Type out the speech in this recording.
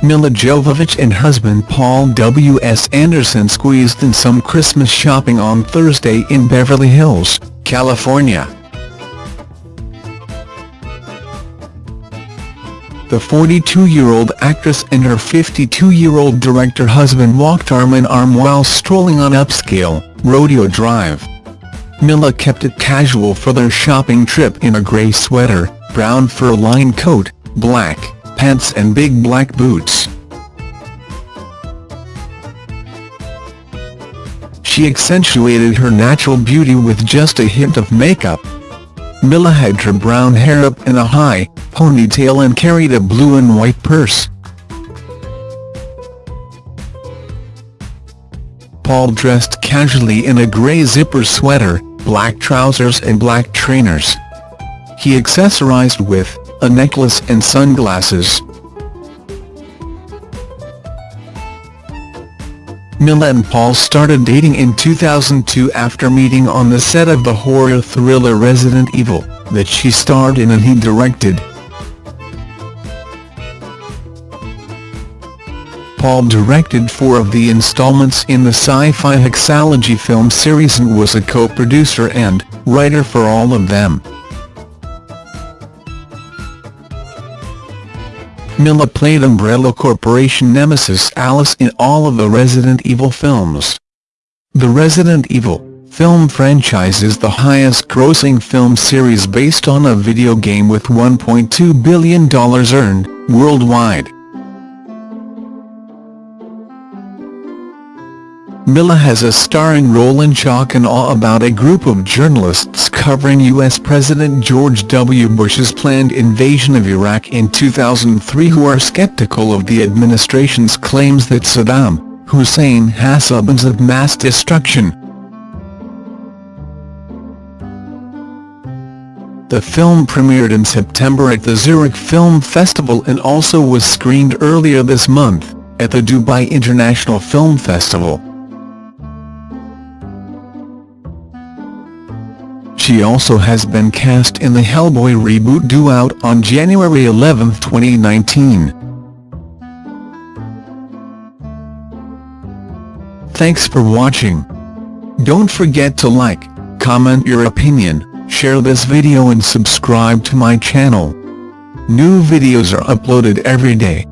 Milla Jovovich and husband Paul W. S. Anderson squeezed in some Christmas shopping on Thursday in Beverly Hills, California. The 42-year-old actress and her 52-year-old director husband walked arm-in-arm while strolling on upscale, Rodeo Drive. Milla kept it casual for their shopping trip in a grey sweater, brown fur-lined coat, black pants and big black boots. She accentuated her natural beauty with just a hint of makeup. Milla had her brown hair up in a high ponytail and carried a blue and white purse. Paul dressed casually in a grey zipper sweater, black trousers and black trainers. He accessorized with a necklace and sunglasses. Milla and Paul started dating in 2002 after meeting on the set of the horror thriller Resident Evil, that she starred in and he directed. Paul directed four of the installments in the sci-fi Hexalogy film series and was a co-producer and writer for all of them. Milla played Umbrella Corporation nemesis Alice in all of the Resident Evil films. The Resident Evil film franchise is the highest-grossing film series based on a video game with $1.2 billion earned, worldwide. Milla has a starring role in Shock and Awe about a group of journalists covering U.S. President George W. Bush's planned invasion of Iraq in 2003 who are skeptical of the administration's claims that Saddam Hussein has weapons of mass destruction. The film premiered in September at the Zurich Film Festival and also was screened earlier this month, at the Dubai International Film Festival. She also has been cast in the Hellboy reboot due out on January 11, 2019. Thanks for watching. Don't forget to like, comment your opinion, share this video and subscribe to my channel. New videos are uploaded every day.